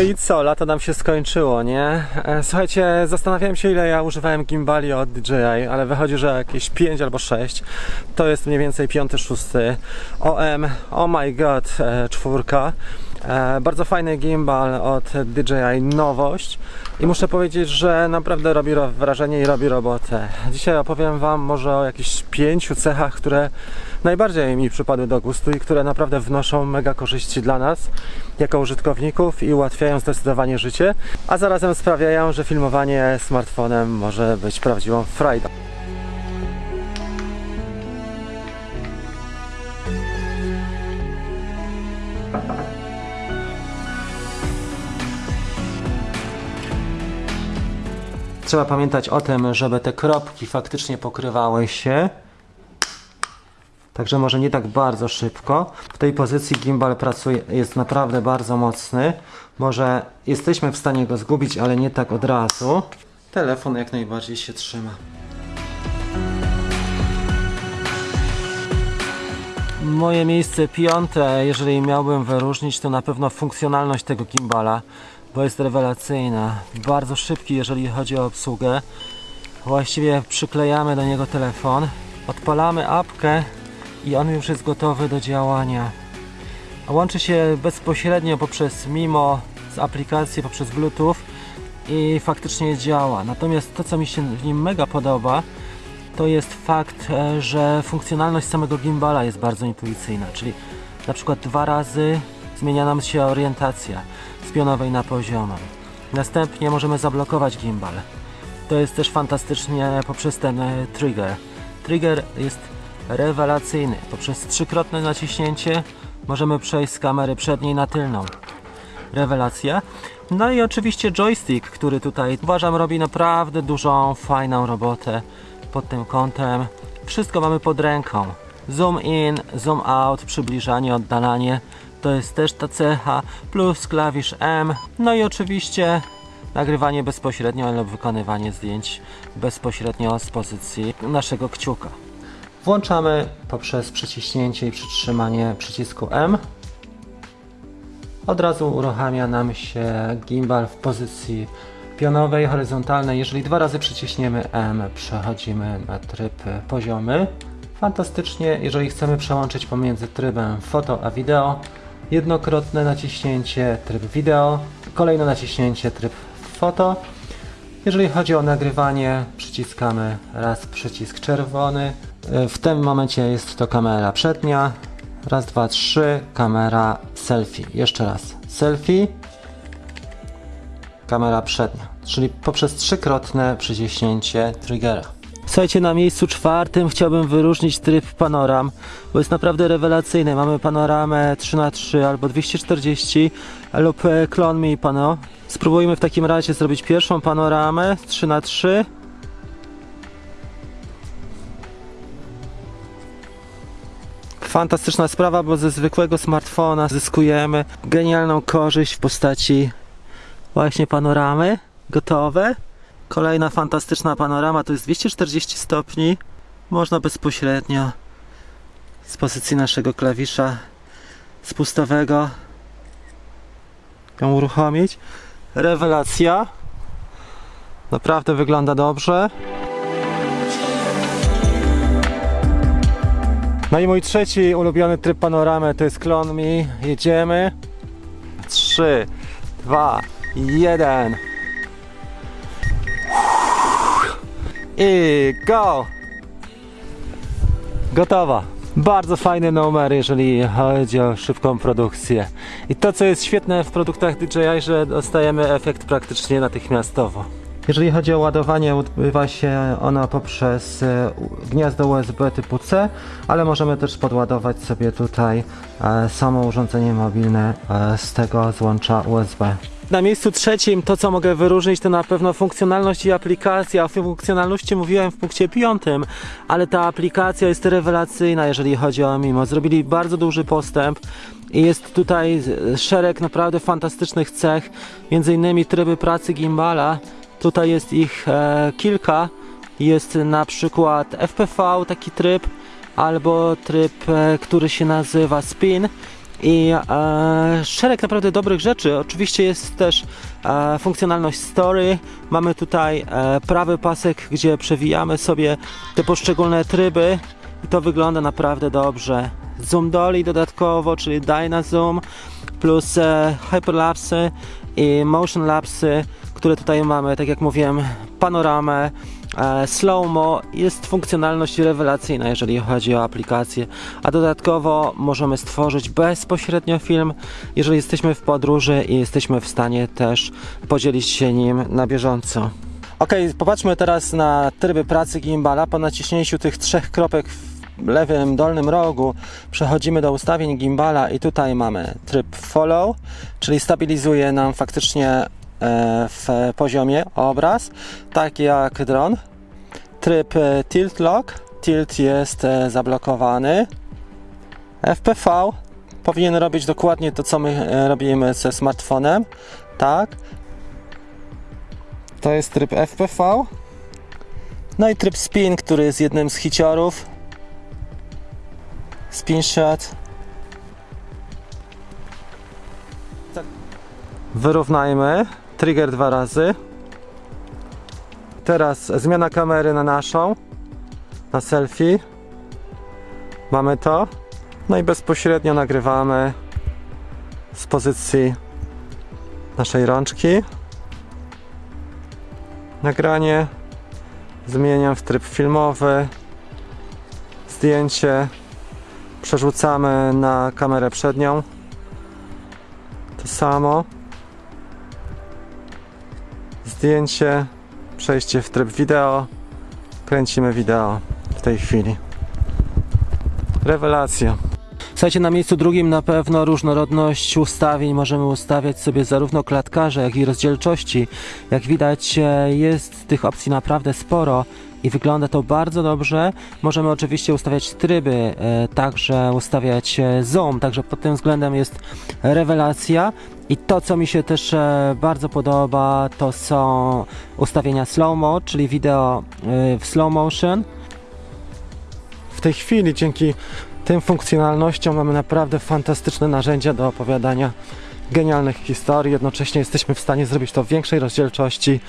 No i co, lato nam się skończyło, nie? E, Słuchajcie, zastanawiałem się ile ja używałem gimbali od DJI, ale wychodzi, że jakieś 5 albo 6. To jest mniej więcej 5, 6. OM, oh my god, e, czwórka. E, Bardzo fajny gimbal od DJI, nowość. I muszę powiedzieć, że naprawdę robi ro- wrażenie i robi robotę. Dzisiaj opowiem Wam może o jakichś pięciu cechach, które najbardziej mi przypadły do gustu i które naprawdę wnoszą mega korzyści dla nas jako użytkowników i ułatwiają zdecydowanie życie, a zarazem sprawiają, że filmowanie smartfonem może być prawdziwą frajdą. Trzeba pamiętać o tym, żeby te kropki faktycznie pokrywały się. Także może nie tak bardzo szybko. W tej pozycji gimbal pracuje, jest naprawdę bardzo mocny. Może jesteśmy w stanie go zgubić, ale nie tak od razu. Telefon jak najbardziej się trzyma. Moje miejsce piąte, jeżeli miałbym wyróżnić, to na pewno funkcjonalność tego gimbala, bo jest rewelacyjna. Bardzo szybki, jeżeli chodzi o obsługę. Właściwie przyklejamy do niego telefon, odpalamy apkę i on już jest gotowy do działania. Łączy się bezpośrednio poprzez Mimo z aplikacji, poprzez Bluetooth i faktycznie działa. Natomiast to, co mi się w nim mega podoba, to jest fakt, e, że funkcjonalność samego gimbala jest bardzo intuicyjna, czyli na przykład dwa razy zmienia nam się orientacja z pionowej na poziomą. Następnie możemy zablokować gimbal. To jest też fantastycznie poprzez ten e, trigger. Trigger jest rewelacyjny. Poprzez trzykrotne naciśnięcie możemy przejść z kamery przedniej na tylną. Rewelacja. No i oczywiście joystick, który tutaj uważam robi naprawdę dużą, fajną robotę pod tym kątem. Wszystko mamy pod ręką. Zoom in, zoom out, przybliżanie, oddalanie. To jest też ta cecha, plus klawisz M. No i oczywiście nagrywanie bezpośrednio lub wykonywanie zdjęć bezpośrednio z pozycji naszego kciuka. Włączamy poprzez przyciśnięcie i przytrzymanie przycisku M. Od razu uruchamia nam się gimbal w pozycji pionowej, horyzontalnej. Jeżeli dwa razy przyciśniemy M, przechodzimy na tryb poziomy. Fantastycznie, jeżeli chcemy przełączyć pomiędzy trybem foto a wideo, jednokrotne naciśnięcie tryb wideo, kolejne naciśnięcie tryb foto. Jeżeli chodzi o nagrywanie, przyciskamy raz przycisk czerwony. W tym momencie jest to kamera przednia. Raz, dwa, trzy. Kamera selfie. Jeszcze raz. Selfie. Kamera przednia. Czyli poprzez trzykrotne przyciśnięcie triggera. Słuchajcie, na miejscu czwartym chciałbym wyróżnić tryb panoram, bo jest naprawdę rewelacyjny. Mamy panoramę 3x3 albo 240 lub e, Clone Me Pano. Spróbujmy w takim razie zrobić pierwszą panoramę 3x3. Fantastyczna sprawa, bo ze zwykłego smartfona zyskujemy genialną korzyść w postaci właśnie panoramy gotowe. Kolejna fantastyczna panorama to jest 240 stopni. Można bezpośrednio z pozycji naszego klawisza spustowego ją uruchomić. Rewelacja. Naprawdę wygląda dobrze. No i mój trzeci ulubiony tryb panoramy to jest Clone Me. Jedziemy. 3, 2, 1. I go! Gotowa. Bardzo fajny numer, jeżeli chodzi o szybką produkcję. I to, co jest świetne w produktach DJI, że dostajemy efekt praktycznie natychmiastowo. Jeżeli chodzi o ładowanie, odbywa się ono poprzez e, gniazdo USB typu C, ale możemy też podładować sobie tutaj e, samo urządzenie mobilne e, z tego złącza USB. Na miejscu trzecim to, co mogę wyróżnić, to na pewno funkcjonalność i aplikacja. O funkcjonalności mówiłem w punkcie piątym, ale ta aplikacja jest rewelacyjna, jeżeli chodzi o Mimo. Zrobili bardzo duży postęp i jest tutaj szereg naprawdę fantastycznych cech, między innymi tryby pracy gimbala. Tutaj jest ich e, kilka. Jest na przykład FPV, taki tryb, albo tryb, e, który się nazywa spin. I e, szereg naprawdę dobrych rzeczy. Oczywiście jest też e, funkcjonalność story. Mamy tutaj e, prawy pasek, gdzie przewijamy sobie te poszczególne tryby i to wygląda naprawdę dobrze. Zoom dolly dodatkowo, czyli Dyna Zoom plus e, hyperlapsy i motion lapsy, które tutaj mamy, tak jak mówiłem, panoramę, slow-mo, jest funkcjonalność rewelacyjna, jeżeli chodzi o aplikację, a dodatkowo możemy stworzyć bezpośrednio film, jeżeli jesteśmy w podróży i jesteśmy w stanie też podzielić się nim na bieżąco. Ok, popatrzmy teraz na tryby pracy gimbala. Po naciśnięciu tych trzech kropek w lewym dolnym rogu przechodzimy do ustawień gimbala i tutaj mamy tryb follow, czyli stabilizuje nam faktycznie e, w poziomie obraz, tak jak dron. Tryb e, tilt lock, tilt jest e, zablokowany. FPV powinien robić dokładnie to, co my e, robimy ze smartfonem, tak. To jest tryb FPV. No i tryb spin, który jest jednym z hiciorów. Spin shot. Tak. Wyrównajmy. Trigger dwa razy. Teraz zmiana kamery na naszą. Na selfie. Mamy to. No i bezpośrednio nagrywamy z pozycji naszej rączki. Nagranie. Zmieniam w tryb filmowy. Zdjęcie przerzucamy na kamerę przednią. To samo. Zdjęcie, przejście w tryb wideo. Kręcimy wideo w tej chwili. Rewelacja. Słuchajcie, na miejscu drugim na pewno różnorodność ustawień. Możemy ustawiać sobie zarówno klatkarze, jak i rozdzielczości. Jak widać, e, jest tych opcji naprawdę sporo i wygląda to bardzo dobrze. Możemy oczywiście ustawiać tryby, e, także ustawiać e, zoom, także pod tym względem jest rewelacja. I to, co mi się też e, bardzo podoba, to są ustawienia slow-mo, czyli wideo w slow motion. W tej chwili dzięki tym funkcjonalnościom mamy naprawdę fantastyczne narzędzia do opowiadania genialnych historii. Jednocześnie jesteśmy w stanie zrobić to w większej rozdzielczości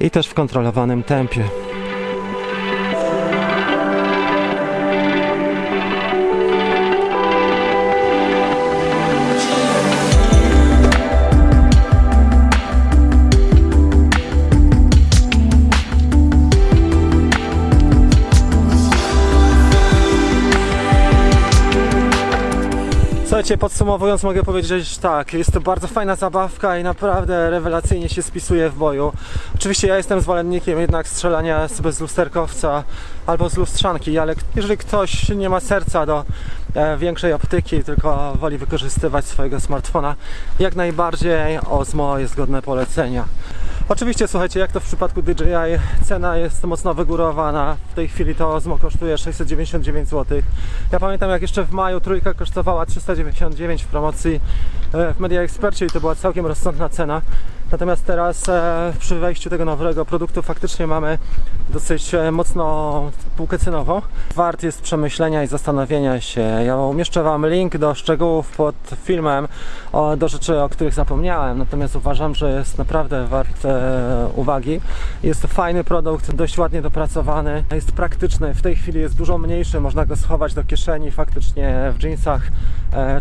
i też w kontrolowanym tempie. Słuchajcie, podsumowując mogę powiedzieć że tak, jest to bardzo fajna zabawka i naprawdę rewelacyjnie się spisuje w boju. Oczywiście ja jestem zwolennikiem jednak strzelania z lusterkowca albo z lustrzanki, ale jeżeli ktoś nie ma serca do e, większej optyki, tylko woli wykorzystywać swojego smartfona, jak najbardziej Osmo jest godne polecenia. Oczywiście, słuchajcie, jak to w przypadku DJI, cena jest mocno wygórowana. W tej chwili to Osmo kosztuje 699 zł. Ja pamiętam, jak jeszcze w maju trójka kosztowała 399 w promocji e, w Media Expercie i to była całkiem rozsądna cena. Natomiast teraz e, przy wejściu tego nowego produktu faktycznie mamy dosyć e, mocno półkę cenową. Wart jest przemyślenia i zastanowienia się. Ja umieszczę Wam link do szczegółów pod filmem, do rzeczy, o których zapomniałem. Natomiast uważam, że jest naprawdę wart e, uwagi. Jest to fajny produkt, dość ładnie dopracowany. Jest praktyczny. W tej chwili jest dużo mniejszy. Można go schować do kieszeni faktycznie w jeansach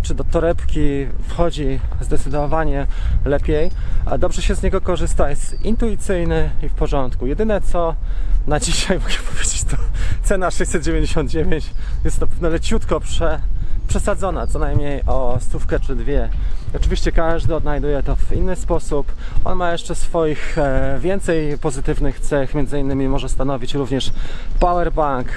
czy do torebki. Wchodzi zdecydowanie lepiej. A dobrze się z niego korzysta. Jest intuicyjny i w porządku. Jedyne co na dzisiaj mogę powiedzieć to cena 699 jest to pewno leciutko prze, przesadzona, co najmniej o stówkę czy dwie. Oczywiście każdy odnajduje to w inny sposób. On ma jeszcze swoich e, więcej pozytywnych cech, między innymi może stanowić również powerbank.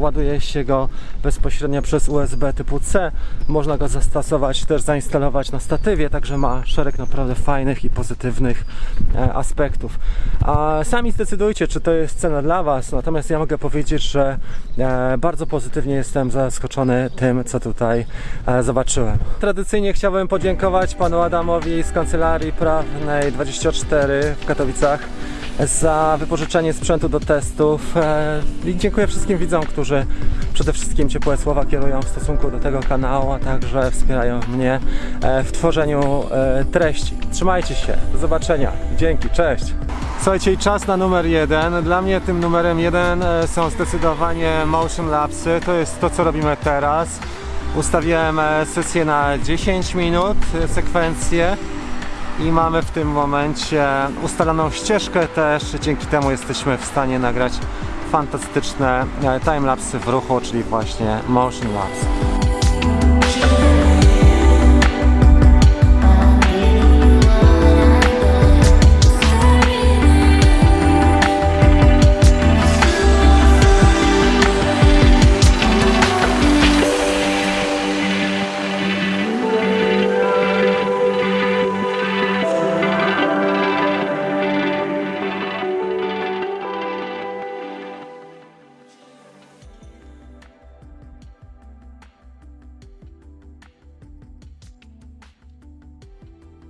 Ładuje się go bezpośrednio przez USB typu C. Można go zastosować, też zainstalować na statywie, także ma szereg naprawdę fajnych i pozytywnych e, aspektów. A sami zdecydujcie, czy to jest cena dla Was. Natomiast ja mogę powiedzieć, że e, bardzo pozytywnie jestem zaskoczony tym, co tutaj tutaj e, zobaczyłem. Tradycyjnie chciałbym podziękować panu Adamowi z Kancelarii Prawnej 24 w Katowicach za wypożyczenie sprzętu do testów e, i dziękuję wszystkim widzom, którzy przede wszystkim ciepłe słowa kierują w stosunku do tego kanału, a także wspierają mnie e, w tworzeniu treści. Trzymajcie się, do zobaczenia, dzięki, cześć! Słuchajcie, czas na numer jeden. Dla mnie tym numerem jeden są zdecydowanie motion lapsy. To jest to, co robimy teraz. Ustawiłem e, sesję na 10 minut, e, sekwencję i mamy w tym momencie ustaloną ścieżkę też. Dzięki temu jesteśmy w stanie nagrać fantastyczne e, timelapsy w ruchu, czyli właśnie motion lapse.